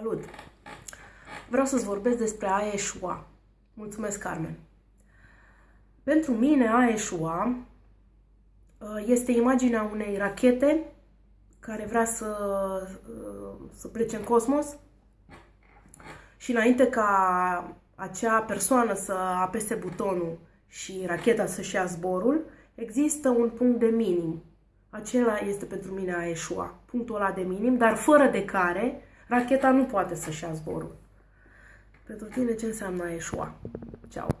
Salut! Vreau să-ți vorbesc despre a eșua. Mulțumesc, Carmen! Pentru mine, a eșua uh, este imaginea unei rachete care vrea să, uh, să plece în cosmos și înainte ca acea persoană să apese butonul și racheta să-și ia zborul, există un punct de minim. Acela este pentru mine a eșua, punctul ăla de minim, dar fără de care racheta nu poate să-și ia zborul. Pentru tine ce înseamnă a eșua? Ceau!